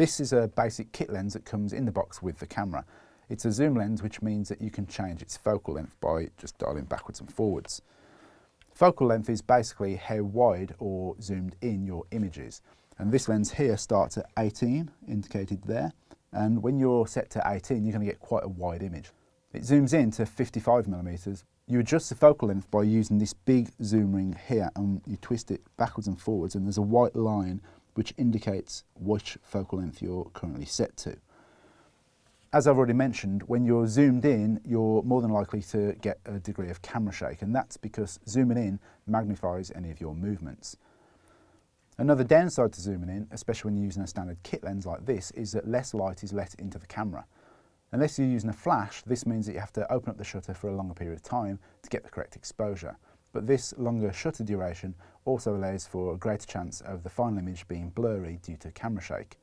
This is a basic kit lens that comes in the box with the camera. It's a zoom lens which means that you can change its focal length by just dialing backwards and forwards. Focal length is basically how wide or zoomed in your image is. And this lens here starts at 18, indicated there. And when you're set to 18, you're going to get quite a wide image. It zooms in to 55 millimeters. You adjust the focal length by using this big zoom ring here and you twist it backwards and forwards and there's a white line which indicates which focal length you're currently set to. As I've already mentioned, when you're zoomed in, you're more than likely to get a degree of camera shake, and that's because zooming in magnifies any of your movements. Another downside to zooming in, especially when you're using a standard kit lens like this, is that less light is let into the camera. Unless you're using a flash, this means that you have to open up the shutter for a longer period of time to get the correct exposure. But this longer shutter duration also allows for a greater chance of the final image being blurry due to camera shake.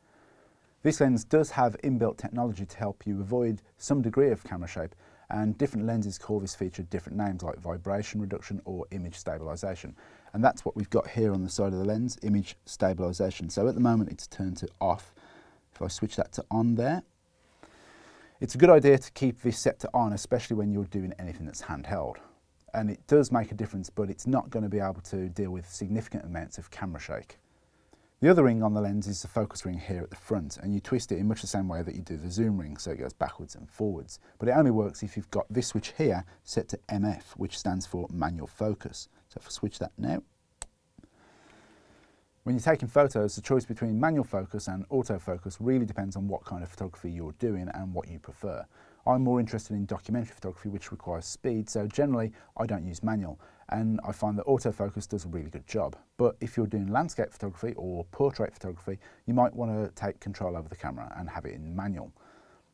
This lens does have inbuilt technology to help you avoid some degree of camera shake and different lenses call this feature different names like vibration reduction or image stabilization. And that's what we've got here on the side of the lens, image stabilization. So at the moment it's turned to off. If I switch that to on there, it's a good idea to keep this set to on, especially when you're doing anything that's handheld. And it does make a difference, but it's not going to be able to deal with significant amounts of camera shake. The other ring on the lens is the focus ring here at the front and you twist it in much the same way that you do the zoom ring so it goes backwards and forwards. But it only works if you've got this switch here set to MF which stands for manual focus. So if I switch that now. When you're taking photos, the choice between manual focus and autofocus really depends on what kind of photography you're doing and what you prefer. I'm more interested in documentary photography which requires speed so generally I don't use manual and I find that autofocus does a really good job. But if you're doing landscape photography or portrait photography, you might want to take control over the camera and have it in manual.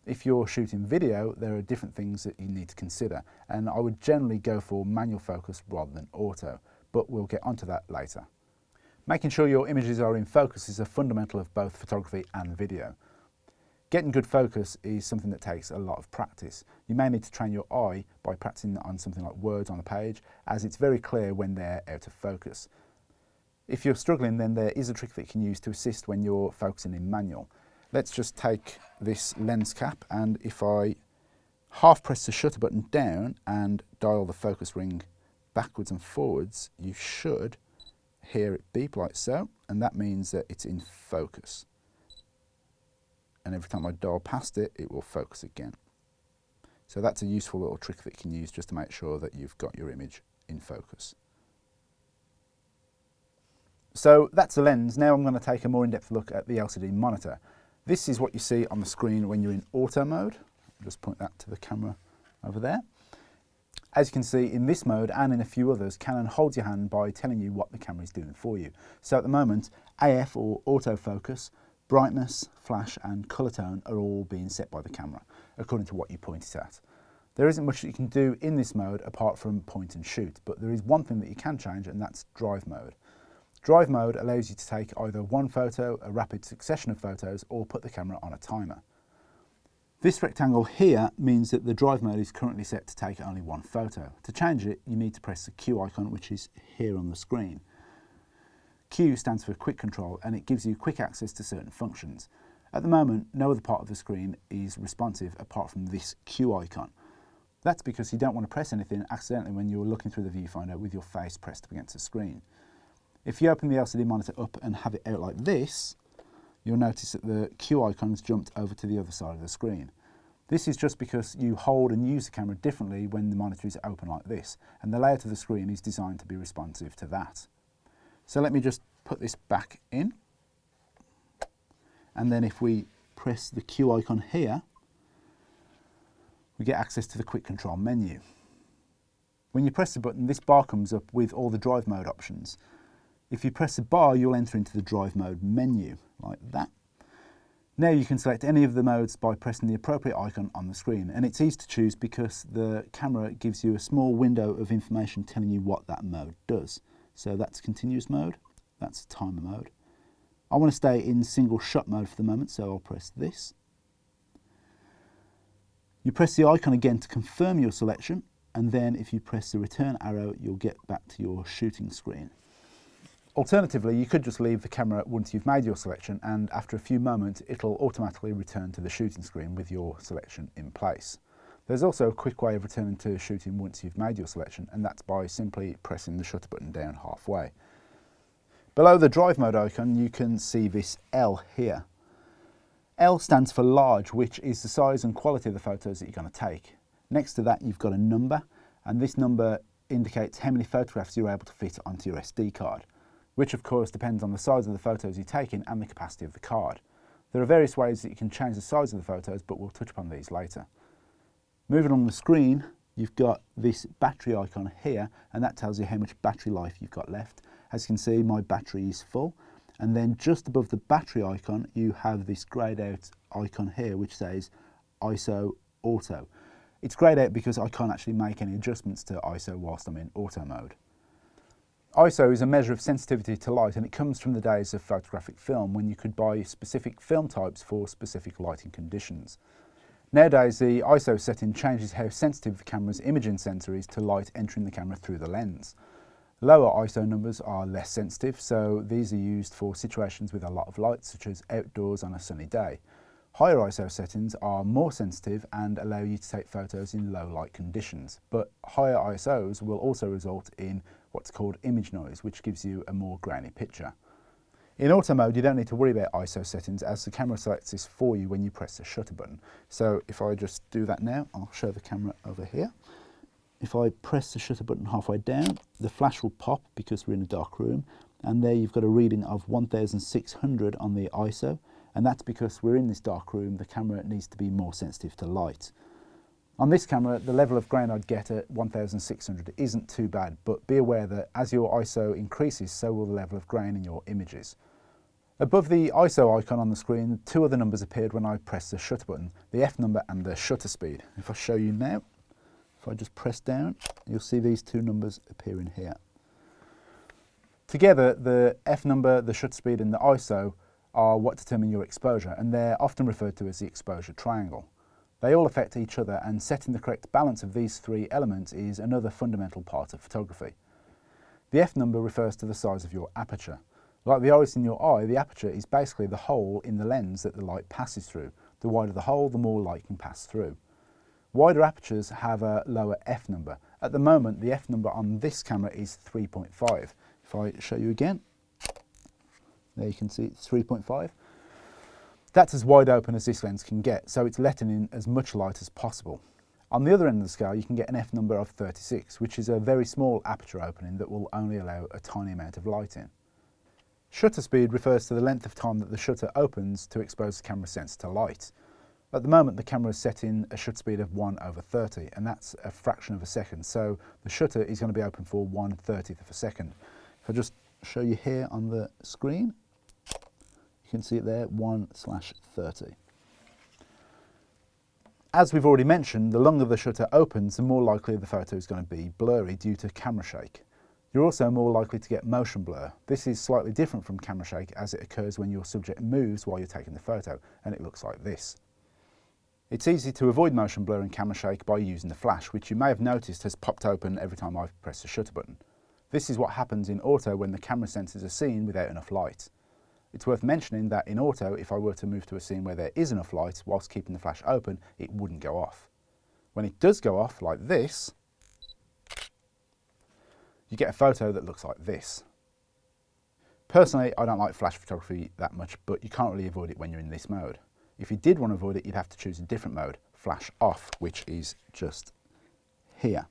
If you're shooting video, there are different things that you need to consider, and I would generally go for manual focus rather than auto, but we'll get onto that later. Making sure your images are in focus is a fundamental of both photography and video. Getting good focus is something that takes a lot of practice. You may need to train your eye by practicing on something like words on a page, as it's very clear when they're out of focus. If you're struggling, then there is a trick that you can use to assist when you're focusing in manual. Let's just take this lens cap and if I half press the shutter button down and dial the focus ring backwards and forwards, you should hear it beep like so, and that means that it's in focus and every time I dial past it, it will focus again. So that's a useful little trick that you can use just to make sure that you've got your image in focus. So that's the lens. Now I'm going to take a more in-depth look at the LCD monitor. This is what you see on the screen when you're in auto mode. I'll just point that to the camera over there. As you can see in this mode and in a few others, Canon holds your hand by telling you what the camera is doing for you. So at the moment, AF or autofocus Brightness, flash and colour tone are all being set by the camera, according to what you point it at. There isn't much that you can do in this mode apart from point and shoot, but there is one thing that you can change and that's drive mode. Drive mode allows you to take either one photo, a rapid succession of photos, or put the camera on a timer. This rectangle here means that the drive mode is currently set to take only one photo. To change it, you need to press the Q icon, which is here on the screen. Q stands for quick control and it gives you quick access to certain functions. At the moment, no other part of the screen is responsive apart from this Q icon. That's because you don't want to press anything accidentally when you're looking through the viewfinder with your face pressed up against the screen. If you open the LCD monitor up and have it out like this, you'll notice that the Q icon's jumped over to the other side of the screen. This is just because you hold and use the camera differently when the monitor is open like this, and the layout of the screen is designed to be responsive to that. So let me just put this back in. And then if we press the Q icon here, we get access to the quick control menu. When you press the button, this bar comes up with all the drive mode options. If you press the bar, you'll enter into the drive mode menu, like that. Now you can select any of the modes by pressing the appropriate icon on the screen, and it's easy to choose because the camera gives you a small window of information telling you what that mode does. So that's continuous mode, that's timer mode. I want to stay in single shot mode for the moment, so I'll press this. You press the icon again to confirm your selection, and then if you press the return arrow, you'll get back to your shooting screen. Alternatively, you could just leave the camera once you've made your selection and after a few moments it'll automatically return to the shooting screen with your selection in place. There's also a quick way of returning to shooting once you've made your selection and that's by simply pressing the shutter button down halfway. Below the drive mode icon you can see this L here. L stands for large which is the size and quality of the photos that you're going to take. Next to that you've got a number and this number indicates how many photographs you're able to fit onto your SD card which of course depends on the size of the photos you're taking and the capacity of the card. There are various ways that you can change the size of the photos, but we'll touch upon these later. Moving on the screen, you've got this battery icon here, and that tells you how much battery life you've got left. As you can see, my battery is full. And then just above the battery icon, you have this grayed out icon here, which says ISO Auto. It's grayed out because I can't actually make any adjustments to ISO whilst I'm in auto mode. ISO is a measure of sensitivity to light and it comes from the days of photographic film when you could buy specific film types for specific lighting conditions. Nowadays the ISO setting changes how sensitive the camera's imaging sensor is to light entering the camera through the lens. Lower ISO numbers are less sensitive so these are used for situations with a lot of light such as outdoors on a sunny day. Higher ISO settings are more sensitive and allow you to take photos in low light conditions, but higher ISOs will also result in what's called image noise, which gives you a more grainy picture. In auto mode, you don't need to worry about ISO settings as the camera selects this for you when you press the shutter button. So if I just do that now, I'll show the camera over here. If I press the shutter button halfway down, the flash will pop because we're in a dark room. And there you've got a reading of 1600 on the ISO. And that's because we're in this dark room, the camera needs to be more sensitive to light. On this camera, the level of grain I'd get at 1600 isn't too bad, but be aware that as your ISO increases, so will the level of grain in your images. Above the ISO icon on the screen, two other numbers appeared when I pressed the shutter button, the F number and the shutter speed. If I show you now, if I just press down, you'll see these two numbers appearing here. Together, the F number, the shutter speed and the ISO are what determine your exposure, and they're often referred to as the exposure triangle. They all affect each other and setting the correct balance of these three elements is another fundamental part of photography. The f number refers to the size of your aperture. Like the iris in your eye, the aperture is basically the hole in the lens that the light passes through. The wider the hole, the more light can pass through. Wider apertures have a lower f number. At the moment, the f number on this camera is 3.5. If I show you again, there you can see it's 3.5. That's as wide open as this lens can get, so it's letting in as much light as possible. On the other end of the scale, you can get an f number of 36, which is a very small aperture opening that will only allow a tiny amount of light in. Shutter speed refers to the length of time that the shutter opens to expose the camera sensor to light. At the moment, the camera is set in a shutter speed of 1 over 30, and that's a fraction of a second, so the shutter is going to be open for 1 30th of a second. If I just show you here on the screen, can see it there, 1 slash 30. As we've already mentioned, the longer the shutter opens, the more likely the photo is going to be blurry due to camera shake. You're also more likely to get motion blur. This is slightly different from camera shake as it occurs when your subject moves while you're taking the photo, and it looks like this. It's easy to avoid motion blur and camera shake by using the flash, which you may have noticed has popped open every time I've pressed the shutter button. This is what happens in auto when the camera sensors are seen without enough light. It's worth mentioning that in auto, if I were to move to a scene where there is enough light whilst keeping the flash open, it wouldn't go off. When it does go off, like this, you get a photo that looks like this. Personally, I don't like flash photography that much, but you can't really avoid it when you're in this mode. If you did want to avoid it, you'd have to choose a different mode, flash off, which is just here.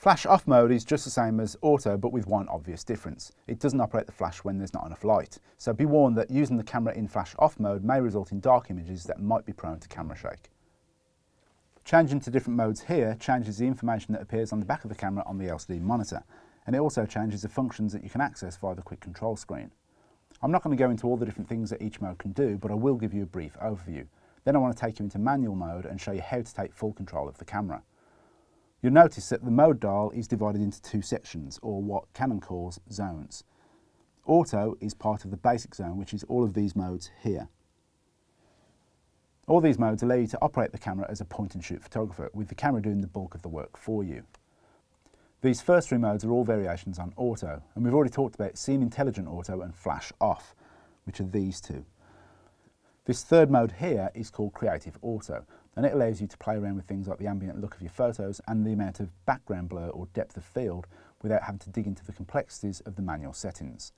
Flash off mode is just the same as auto but with one obvious difference. It doesn't operate the flash when there's not enough light. So be warned that using the camera in flash off mode may result in dark images that might be prone to camera shake. Changing to different modes here changes the information that appears on the back of the camera on the LCD monitor and it also changes the functions that you can access via the quick control screen. I'm not going to go into all the different things that each mode can do but I will give you a brief overview. Then I want to take you into manual mode and show you how to take full control of the camera. You'll notice that the mode dial is divided into two sections, or what Canon calls zones. Auto is part of the basic zone, which is all of these modes here. All these modes allow you to operate the camera as a point and shoot photographer, with the camera doing the bulk of the work for you. These first three modes are all variations on auto, and we've already talked about Scene Intelligent Auto and Flash Off, which are these two. This third mode here is called Creative Auto, and it allows you to play around with things like the ambient look of your photos and the amount of background blur or depth of field without having to dig into the complexities of the manual settings.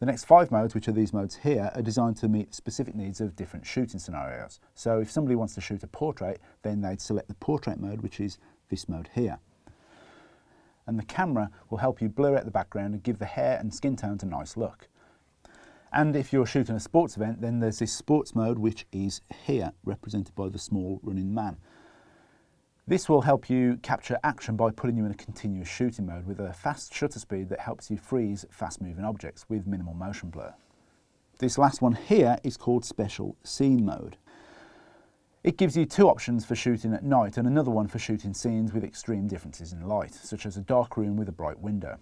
The next five modes, which are these modes here, are designed to meet specific needs of different shooting scenarios. So if somebody wants to shoot a portrait, then they'd select the portrait mode, which is this mode here. And the camera will help you blur out the background and give the hair and skin tones a nice look. And if you're shooting a sports event, then there's this sports mode, which is here, represented by the small running man. This will help you capture action by putting you in a continuous shooting mode with a fast shutter speed that helps you freeze fast moving objects with minimal motion blur. This last one here is called special scene mode. It gives you two options for shooting at night and another one for shooting scenes with extreme differences in light, such as a dark room with a bright window.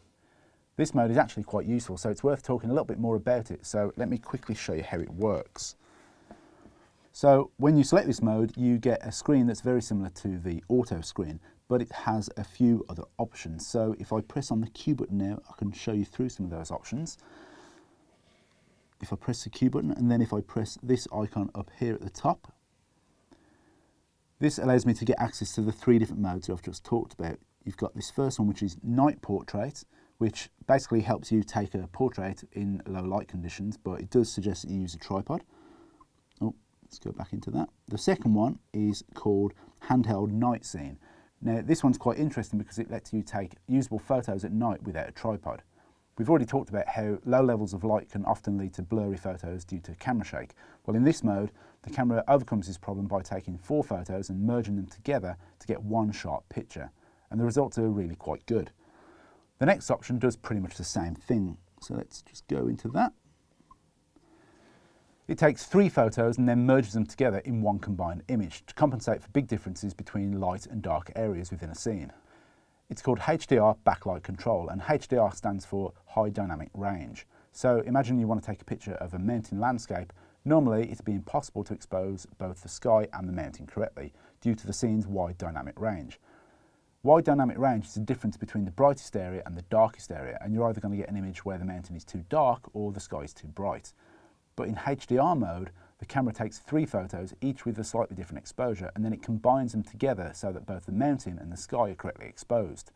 This mode is actually quite useful, so it's worth talking a little bit more about it. So let me quickly show you how it works. So when you select this mode, you get a screen that's very similar to the auto screen, but it has a few other options. So if I press on the Q button now, I can show you through some of those options. If I press the Q button, and then if I press this icon up here at the top, this allows me to get access to the three different modes that I've just talked about. You've got this first one, which is night portrait, which basically helps you take a portrait in low light conditions, but it does suggest that you use a tripod. Oh, let's go back into that. The second one is called handheld night scene. Now this one's quite interesting because it lets you take usable photos at night without a tripod. We've already talked about how low levels of light can often lead to blurry photos due to camera shake. Well in this mode, the camera overcomes this problem by taking four photos and merging them together to get one sharp picture. And the results are really quite good. The next option does pretty much the same thing. So let's just go into that. It takes three photos and then merges them together in one combined image to compensate for big differences between light and dark areas within a scene. It's called HDR backlight control and HDR stands for high dynamic range. So imagine you want to take a picture of a mountain landscape. Normally it'd be impossible to expose both the sky and the mountain correctly due to the scene's wide dynamic range. Wide dynamic range is the difference between the brightest area and the darkest area, and you're either going to get an image where the mountain is too dark or the sky is too bright. But in HDR mode, the camera takes three photos, each with a slightly different exposure, and then it combines them together so that both the mountain and the sky are correctly exposed.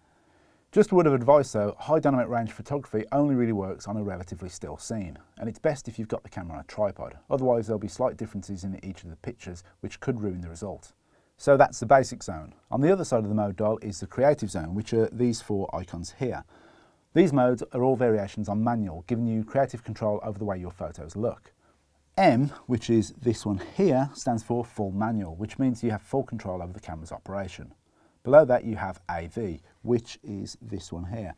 Just a word of advice though, high dynamic range photography only really works on a relatively still scene, and it's best if you've got the camera on a tripod, otherwise there'll be slight differences in each of the pictures which could ruin the result. So that's the basic zone. On the other side of the mode dial is the creative zone, which are these four icons here. These modes are all variations on manual, giving you creative control over the way your photos look. M, which is this one here, stands for full manual, which means you have full control over the camera's operation. Below that you have AV, which is this one here.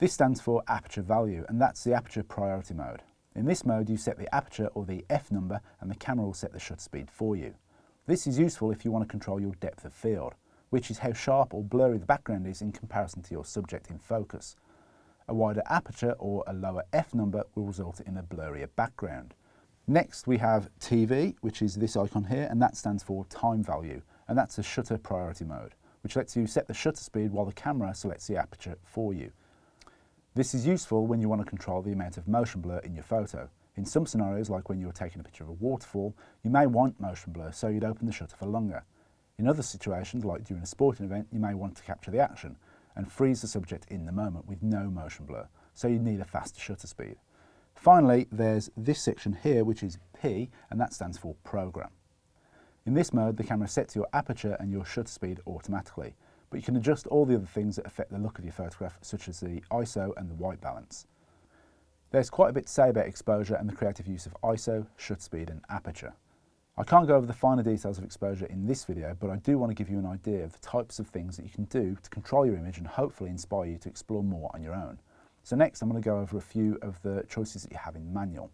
This stands for aperture value, and that's the aperture priority mode. In this mode you set the aperture or the F number and the camera will set the shutter speed for you. This is useful if you want to control your depth of field, which is how sharp or blurry the background is in comparison to your subject in focus. A wider aperture or a lower f number will result in a blurrier background. Next we have TV, which is this icon here, and that stands for time value, and that's a shutter priority mode, which lets you set the shutter speed while the camera selects the aperture for you. This is useful when you want to control the amount of motion blur in your photo. In some scenarios, like when you're taking a picture of a waterfall, you may want motion blur, so you'd open the shutter for longer. In other situations, like during a sporting event, you may want to capture the action and freeze the subject in the moment with no motion blur, so you need a faster shutter speed. Finally, there's this section here, which is P, and that stands for Program. In this mode, the camera sets your aperture and your shutter speed automatically, but you can adjust all the other things that affect the look of your photograph, such as the ISO and the white balance. There's quite a bit to say about exposure and the creative use of ISO, shutter speed and aperture. I can't go over the finer details of exposure in this video, but I do want to give you an idea of the types of things that you can do to control your image and hopefully inspire you to explore more on your own. So next I'm going to go over a few of the choices that you have in manual.